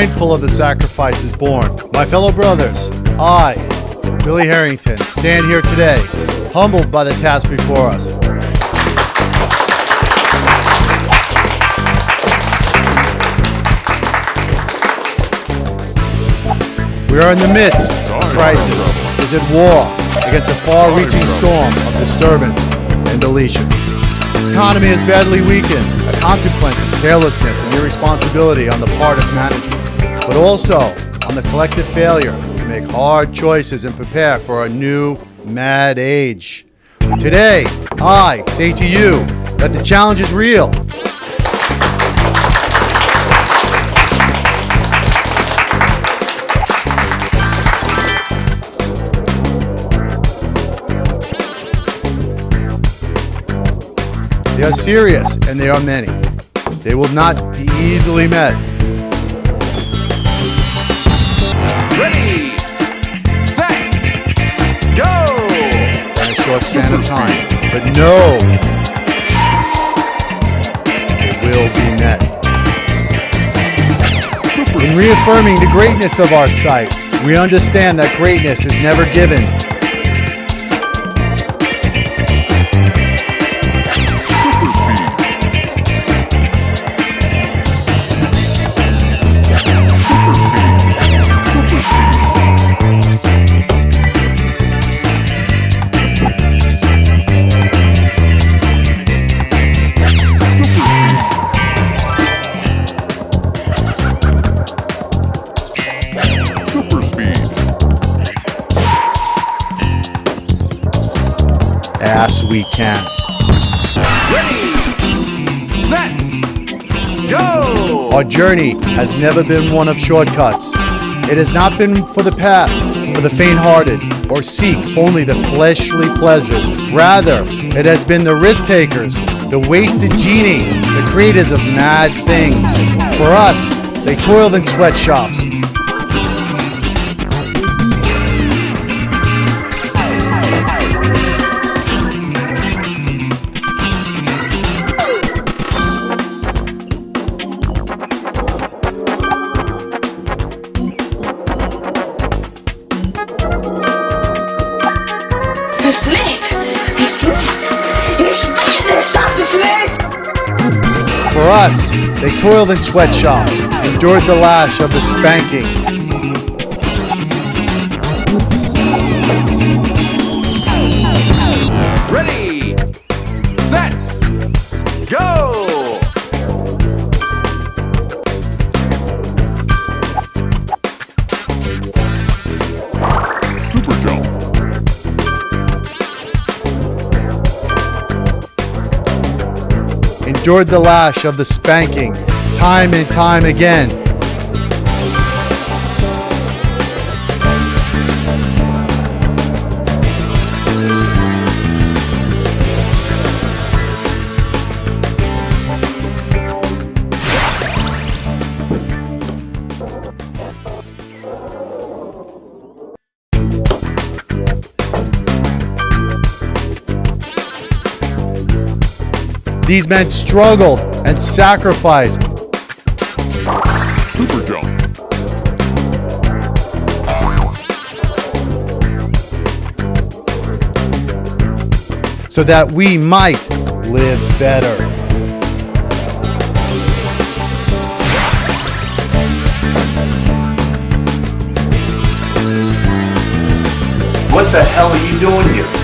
mindful of the sacrifices borne. My fellow brothers, I, Billy Herrington, stand here today, humbled by the task before us. We are in the midst of crisis, is at war against a far-reaching storm of disturbance and deletion. The economy is badly weakened, a consequence of carelessness and irresponsibility on the part of management, but also on the collective failure to make hard choices and prepare for a new mad age. Today, I say to you that the challenge is real They are serious, and they are many. They will not be easily met. Short span of time. But no, it will be met. In reaffirming the greatness of our site, we understand that greatness is never given, as we can. Ready, set, go! Our journey has never been one of shortcuts. It has not been for the path, for the faint-hearted, or seek only the fleshly pleasures. Rather, it has been the risk takers, the wasted genie, the creators of mad things. For us, they toiled in sweatshops. For us, they toiled in sweatshops, endured the lash of the spanking. Ready, endured the lash of the spanking time and time again. These men struggled and sacrificed Super jump. so that we might live better. What the hell are you doing here?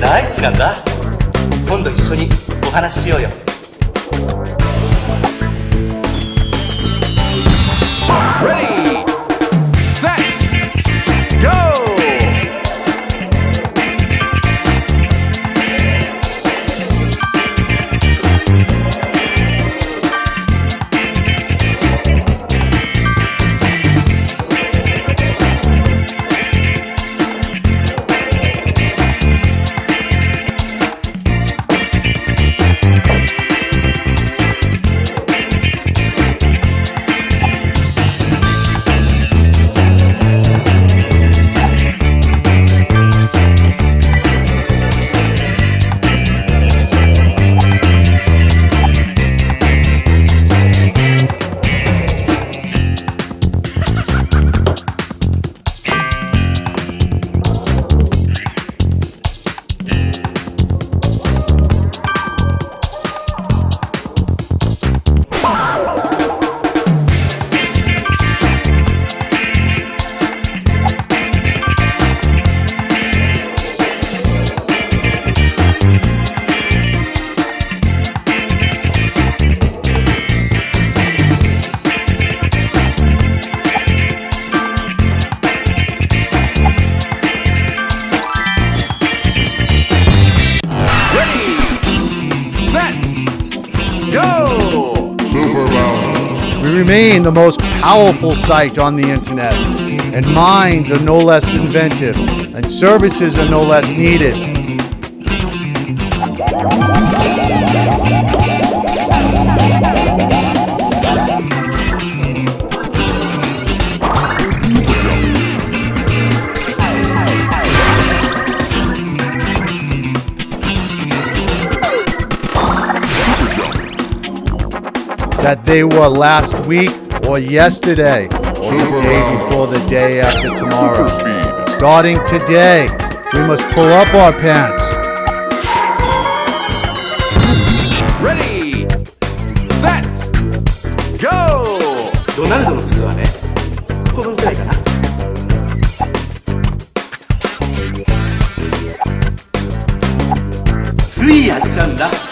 大好きなんだ。今度一緒にお話ししようよ。Remain the most powerful site on the internet, and minds are no less inventive, and services are no less needed. That they were last week or yesterday, or the Super day Bounce. before the day after tomorrow. Super speed. Starting today, we must pull up our pants. Ready! Set! Go! ドナルドの靴はねこのくらいかなついやっちゃうんだ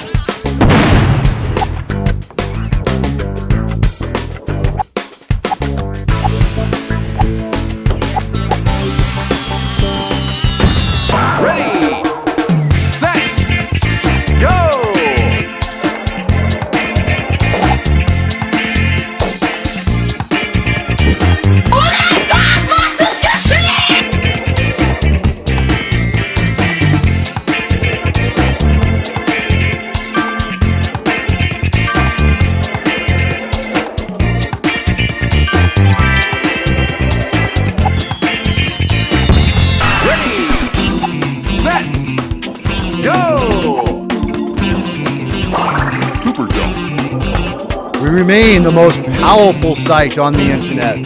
Remain the most powerful site on the internet.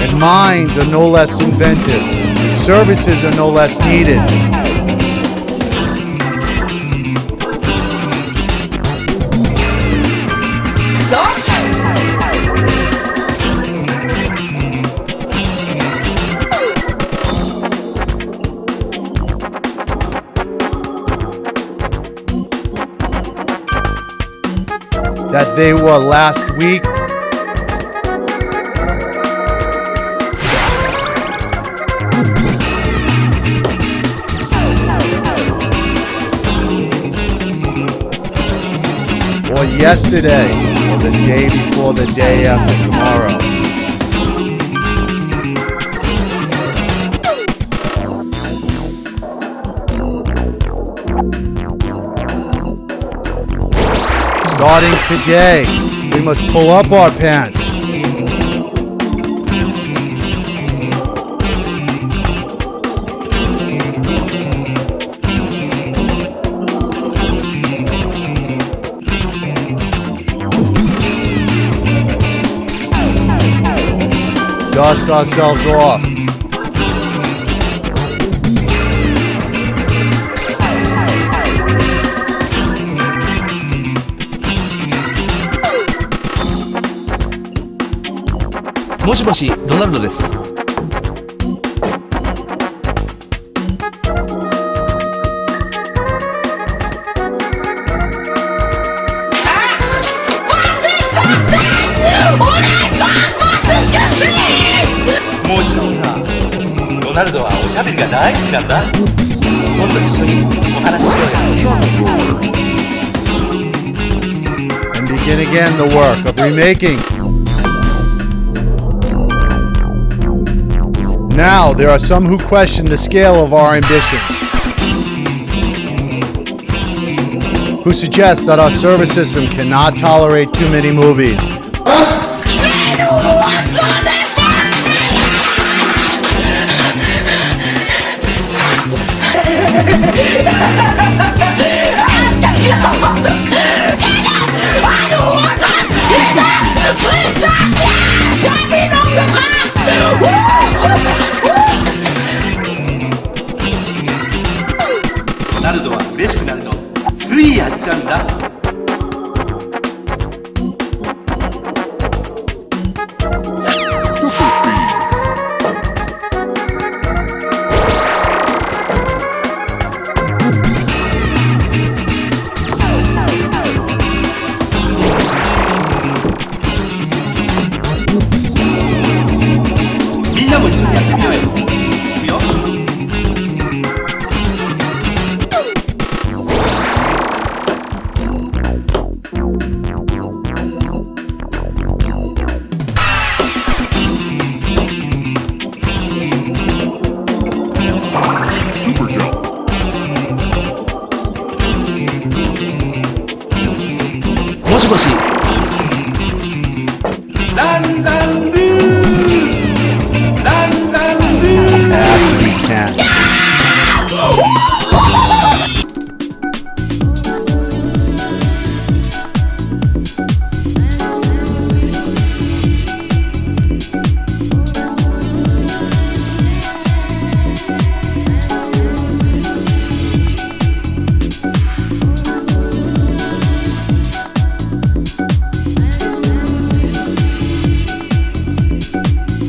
And minds are no less inventive, services are no less needed. They were last week or yesterday, or the day before the day after tomorrow. Starting today, we must pull up our pants. Dust ourselves off. もしもしドナルドですもちろんさドナルドはおしゃべりが大好きなんだ今度一緒にお話ししようよ And begin again the work of remaking. Now, there are some who question the scale of our ambitions, who suggest that our service system cannot tolerate too many movies.